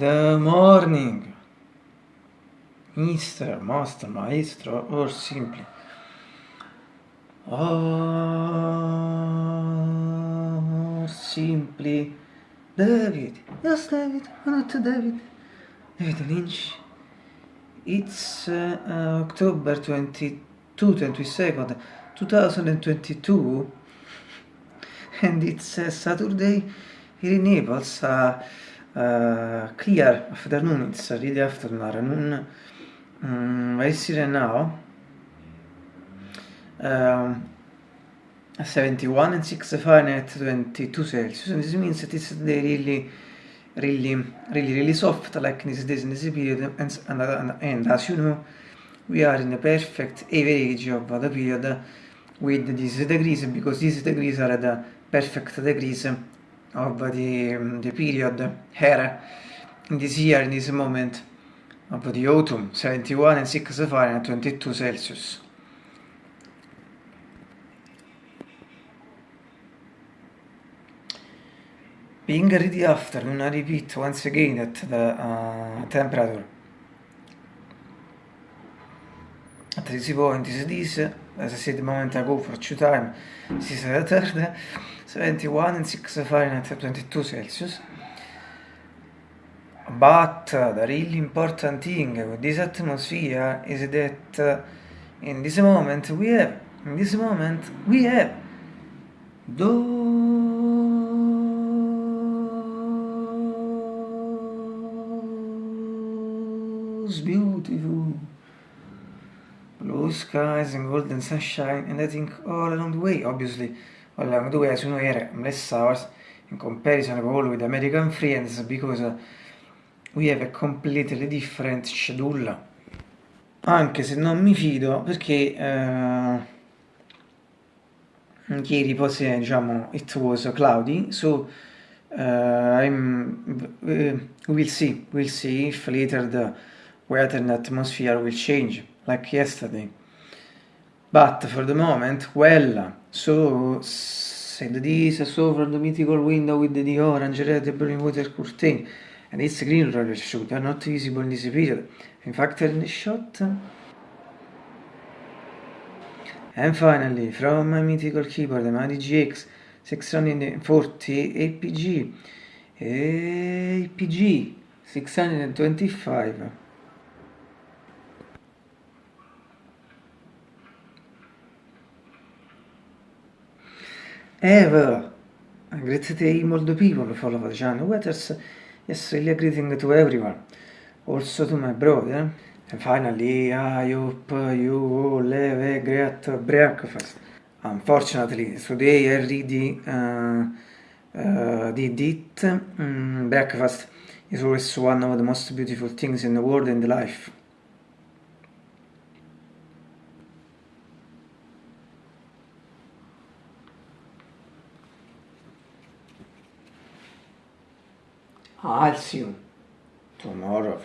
Good morning, Mr. Master, Maestro, or simply. Or simply David. Yes, David. Not David. David Lynch. It's uh, October 22, 22nd, 2022, and it's uh, Saturday here in Naples. Uh, clear afternoon, it's really afternoon, noon. Um, I see right now. Um, 71 and 6 Fahrenheit, 22 Celsius, and this means that it's really, really, really, really soft, like this days in this period, and, and, and, and as you know, we are in the perfect average of the period with these degrees, because these degrees are the perfect degrees of the, um, the period here in this year, in this moment of the autumn, 71 and 6 Fahrenheit, 22 Celsius. Being ready after, I repeat once again that the uh, temperature at this point is this, as I said a moment ago for two time, this is the third, 71 and 6 Fahrenheit, 22 Celsius. But the really important thing with this atmosphere is that in this moment we have, in this moment we have those beautiful blue skies and golden sunshine and I think all along the way, obviously. All along the way as you know here less hours. In comparison with American friends because uh, we have a completely different schedule. Anche se non mi fido perché uh, ieri poi diciamo it was cloudy so uh, I'm, uh, we'll see we'll see if later the weather and atmosphere will change like yesterday. But for the moment well so said this so from the mythical window with the orange red burning water curtain and its green roller shoot are not visible in this period in fact in the shot. And finally from my mythical keyboard the Madi GX 640 APG APG 625 ever. Great day the people follow channel. Weathers yes really greeting to everyone. Also to my brother. And finally I hope you all have a great breakfast. Unfortunately today I really uh, uh, did it. Mm, breakfast is always one of the most beautiful things in the world and life I'll see you tomorrow.